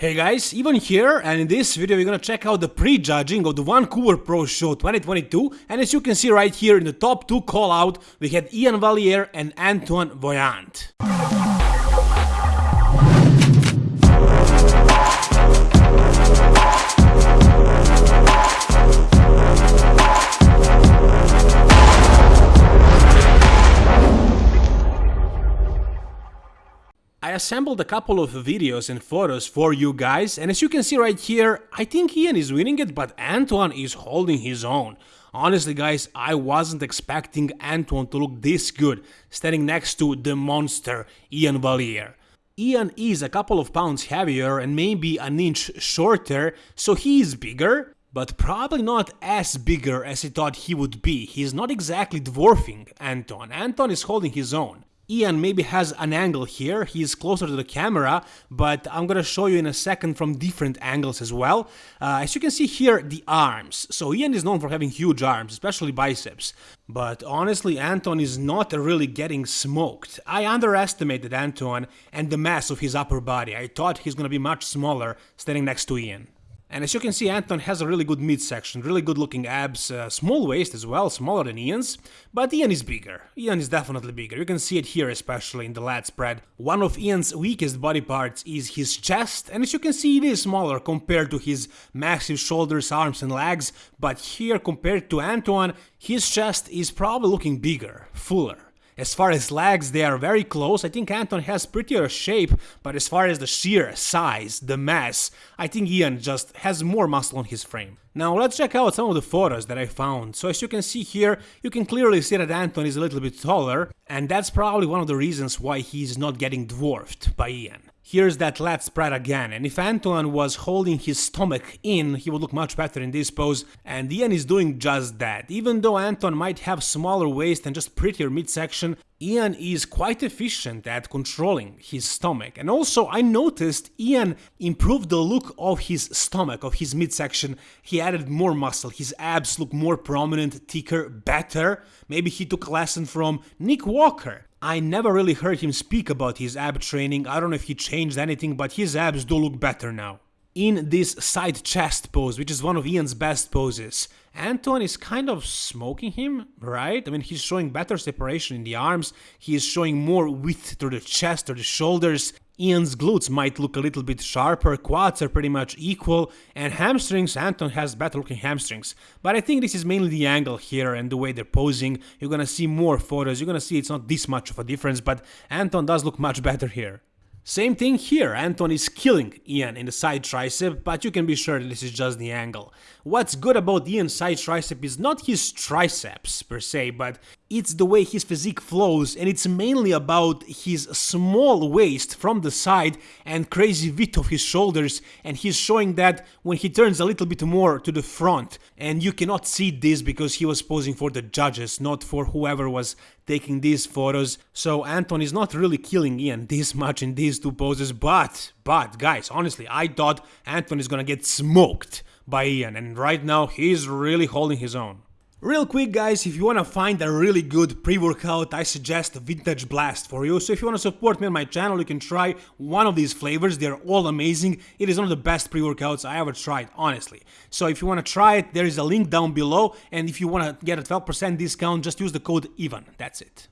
Hey guys, Ivan here, and in this video we're gonna check out the pre-judging of the Vancouver Pro Show 2022, and as you can see right here in the top two call-out, we had Ian Valliere and Antoine Vaillant. Assembled a couple of videos and photos for you guys, and as you can see right here, I think Ian is winning it, but Antoine is holding his own. Honestly guys, I wasn't expecting Antoine to look this good, standing next to the monster Ian Valliere. Ian is a couple of pounds heavier and maybe an inch shorter, so he is bigger, but probably not as bigger as he thought he would be. He's not exactly dwarfing Anton. Anton is holding his own. Iain maybe has an angle here, he's closer to the camera, but I'm gonna show you in a second from different angles as well. Uh, as you can see here, the arms. So Ian is known for having huge arms, especially biceps. But honestly, Anton is not really getting smoked. I underestimated Anton and the mass of his upper body. I thought he's gonna be much smaller standing next to Iain. And as you can see, Anton has a really good midsection, really good looking abs, uh, small waist as well, smaller than Ian's, but Ian is bigger. Ian is definitely bigger, you can see it here especially in the lat spread. One of Ian's weakest body parts is his chest, and as you can see it is smaller compared to his massive shoulders, arms and legs, but here compared to Antoine, his chest is probably looking bigger, fuller. As far as legs, they are very close. I think Anton has prettier shape, but as far as the sheer size, the mass, I think Ian just has more muscle on his frame. Now let's check out some of the photos that I found. So as you can see here, you can clearly see that Anton is a little bit taller, and that's probably one of the reasons why he's not getting dwarfed by Iain. Here's that lat spread again, and if Antoine was holding his stomach in, he would look much better in this pose, and Ian is doing just that. Even though Antoine might have smaller waist and just prettier midsection, Ian is quite efficient at controlling his stomach. And also, I noticed Ian improved the look of his stomach, of his midsection. He added more muscle, his abs look more prominent, thicker, better. Maybe he took a lesson from Nick Walker. I never really heard him speak about his ab training, I don't know if he changed anything, but his abs do look better now. In this side chest pose, which is one of Ian's best poses, Anton is kind of smoking him, right? I mean, he's showing better separation in the arms, he is showing more width through the chest or the shoulders, Iain's glutes might look a little bit sharper, quads are pretty much equal, and hamstrings, Anton has better looking hamstrings. But I think this is mainly the angle here and the way they're posing. You're gonna see more photos, you're gonna see it's not this much of a difference, but Anton does look much better here. Same thing here, Anton is killing Ian in the side tricep, but you can be sure this is just the angle. What's good about Ian's side tricep is not his triceps per se, but it's the way his physique flows and it's mainly about his small waist from the side and crazy width of his shoulders and he's showing that when he turns a little bit more to the front and you cannot see this because he was posing for the judges not for whoever was taking these photos so Anton is not really killing Ian this much in these two poses but but guys honestly I thought Anton is gonna get smoked by Ian and right now he's really holding his own. Real quick guys, if you wanna find a really good pre-workout, I suggest Vintage Blast for you. So if you wanna support me on my channel, you can try one of these flavors, they're all amazing. It is one of the best pre-workouts I ever tried, honestly. So if you wanna try it, there is a link down below, and if you wanna get a 12% discount, just use the code EVAN, that's it.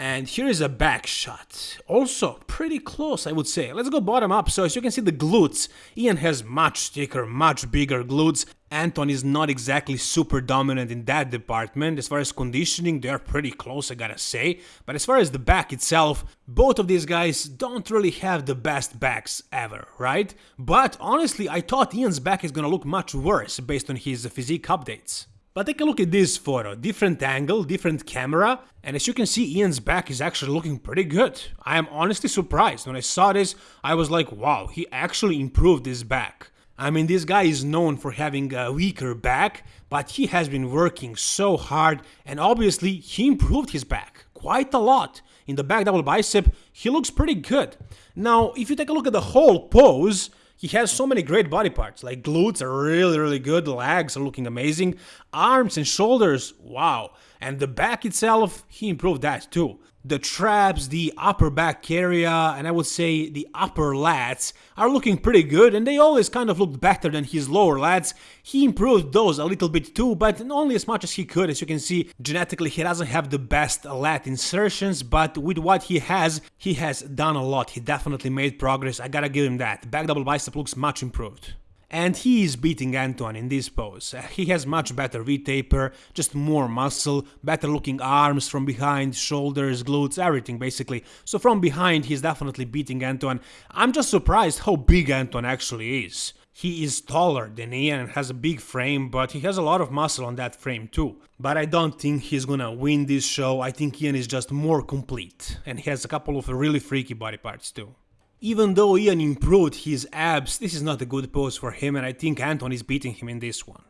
And here is a back shot. Also pretty close, I would say. Let's go bottom up. So as you can see the glutes, Ian has much thicker, much bigger glutes. Anton is not exactly super dominant in that department. As far as conditioning, they're pretty close, I gotta say. But as far as the back itself, both of these guys don't really have the best backs ever, right? But honestly, I thought Ian's back is gonna look much worse based on his physique updates. But take a look at this photo, different angle, different camera, and as you can see Ian's back is actually looking pretty good. I am honestly surprised, when I saw this I was like wow, he actually improved his back. I mean this guy is known for having a weaker back, but he has been working so hard and obviously he improved his back quite a lot. In the back double bicep, he looks pretty good. Now, if you take a look at the whole pose, he has so many great body parts, like glutes are really, really good, legs are looking amazing, arms and shoulders, wow. And the back itself, he improved that too. The traps, the upper back area, and I would say the upper lats are looking pretty good and they always kind of looked better than his lower lats. He improved those a little bit too, but only as much as he could. As you can see, genetically he doesn't have the best lat insertions, but with what he has, he has done a lot. He definitely made progress, I gotta give him that. Back double bicep looks much improved. And he is beating Antoine in this pose. He has much better V-taper, just more muscle, better looking arms from behind, shoulders, glutes, everything basically. So from behind he's definitely beating Antoine. I'm just surprised how big Antoine actually is. He is taller than Ian and has a big frame, but he has a lot of muscle on that frame too. But I don't think he's gonna win this show, I think Ian is just more complete. And he has a couple of really freaky body parts too. Even though Ian improved his abs, this is not a good pose for him and I think Anton is beating him in this one.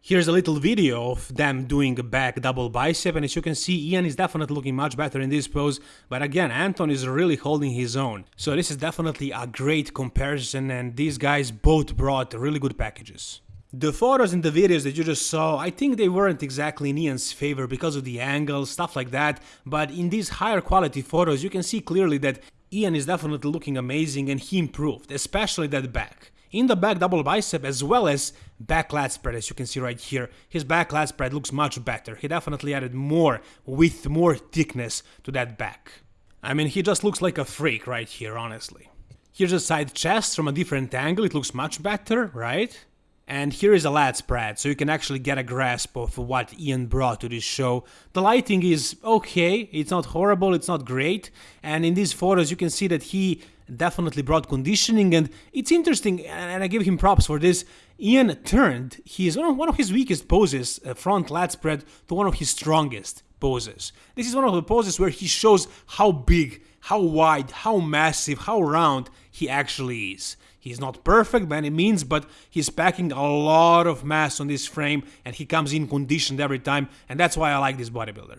Here's a little video of them doing a back double bicep and as you can see Ian is definitely looking much better in this pose but again Anton is really holding his own. So this is definitely a great comparison and these guys both brought really good packages. The photos and the videos that you just saw, I think they weren't exactly in Ian's favor because of the angles, stuff like that, but in these higher quality photos you can see clearly that Ian is definitely looking amazing and he improved, especially that back. In the back double bicep as well as back lat spread as you can see right here, his back lat spread looks much better. He definitely added more width, more thickness to that back. I mean, he just looks like a freak right here, honestly. Here's a side chest from a different angle, it looks much better, right? And here is a lat spread, so you can actually get a grasp of what Ian brought to this show. The lighting is okay, it's not horrible, it's not great, and in these photos you can see that he definitely brought conditioning, and it's interesting, and I give him props for this. Ian turned his one of his weakest poses, a front lat spread, to one of his strongest poses. This is one of the poses where he shows how big, how wide, how massive, how round he actually is. He's not perfect by any means, but he's packing a lot of mass on this frame and he comes in conditioned every time and that's why I like this bodybuilder.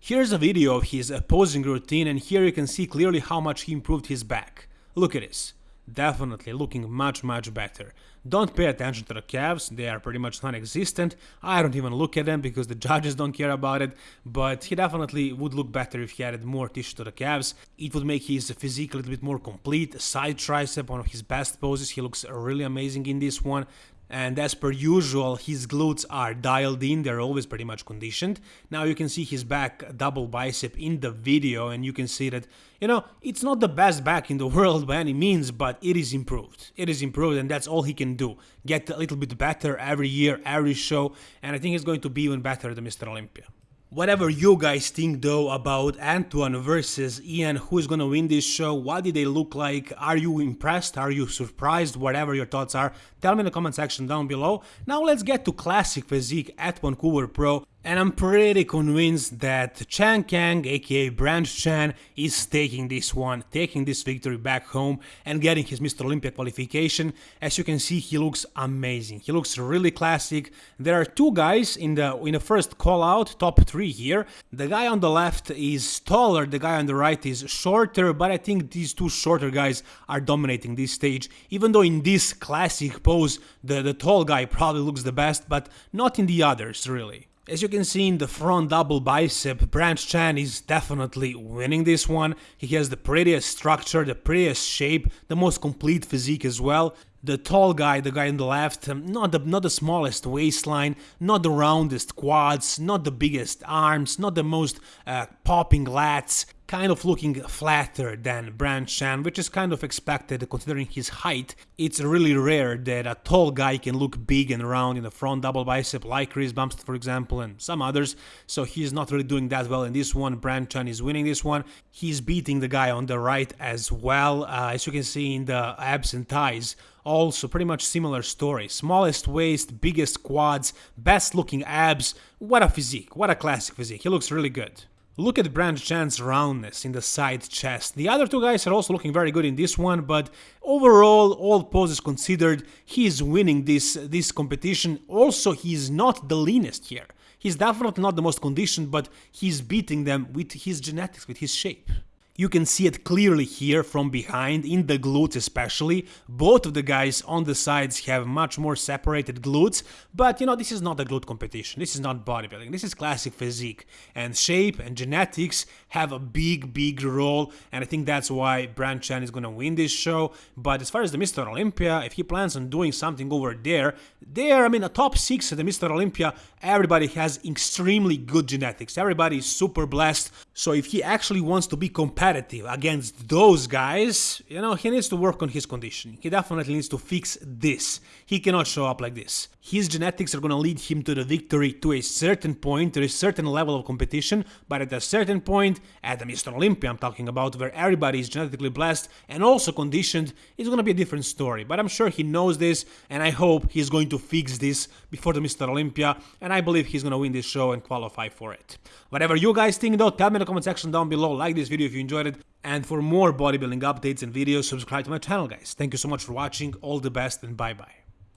Here's a video of his posing routine and here you can see clearly how much he improved his back. Look at this definitely looking much much better. Don't pay attention to the calves, they are pretty much non-existent. I don't even look at them because the judges don't care about it, but he definitely would look better if he added more tissue to the calves. It would make his physique a little bit more complete. Side tricep, one of his best poses, he looks really amazing in this one and as per usual his glutes are dialed in. They're always pretty much conditioned. Now you can see his back double bicep in the video and you can see that you know it's not the best back in the world by any means but it is improved. It is improved and that's all he can do. Get a little bit better every year every show and i think he's going to be even better than mr olympia Whatever you guys think though about Antoine versus Ian, who is gonna win this show, what did they look like, are you impressed, are you surprised, whatever your thoughts are, tell me in the comment section down below. Now let's get to Classic Physique at Vancouver Pro and I'm pretty convinced that Chan Kang, aka Branch Chan, is taking this one, taking this victory back home and getting his Mr. Olympia qualification. As you can see, he looks amazing. He looks really classic. There are two guys in the in the first call out, top three here. The guy on the left is taller, the guy on the right is shorter, but I think these two shorter guys are dominating this stage. Even though in this classic pose, the, the tall guy probably looks the best, but not in the others, really. As you can see in the front double bicep, Branch Chan is definitely winning this one. He has the prettiest structure, the prettiest shape, the most complete physique as well. The tall guy, the guy on the left, um, not the, not the smallest waistline, not the roundest quads, not the biggest arms, not the most uh, popping lats, kind of looking flatter than Branch Chan, which is kind of expected considering his height. It's really rare that a tall guy can look big and round in the front double bicep like Chris Bumstead for example and some others, so he's not really doing that well in this one. Branch Chan is winning this one. He's beating the guy on the right as well, uh, as you can see in the abs and thighs also pretty much similar story. Smallest waist, biggest quads, best looking abs. What a physique, what a classic physique. He looks really good. Look at Branch Chan's roundness in the side chest. The other two guys are also looking very good in this one, but overall, all poses considered, he is winning this, this competition. Also, he is not the leanest here. He's definitely not the most conditioned, but he's beating them with his genetics, with his shape. You can see it clearly here from behind, in the glutes especially. Both of the guys on the sides have much more separated glutes, but you know, this is not a glute competition. This is not bodybuilding. This is classic physique. And shape and genetics have a big, big role, and I think that's why Branch Chan is gonna win this show. But as far as the Mr. Olympia, if he plans on doing something over there, there, I mean, a top six at the Mr. Olympia, everybody has extremely good genetics. Everybody is super blessed. So if he actually wants to be competitive against those guys, you know, he needs to work on his conditioning. He definitely needs to fix this. He cannot show up like this. His genetics are gonna lead him to the victory to a certain point, to a certain level of competition, but at a certain point, at the Mr. Olympia I'm talking about, where everybody is genetically blessed and also conditioned, it's gonna be a different story. But I'm sure he knows this, and I hope he's going to fix this before the Mr. Olympia, and I believe he's gonna win this show and qualify for it. Whatever you guys think though, tell me in the comment section down below, like this video if you enjoyed it, and for more bodybuilding updates and videos, subscribe to my channel guys. Thank you so much for watching, all the best and bye bye.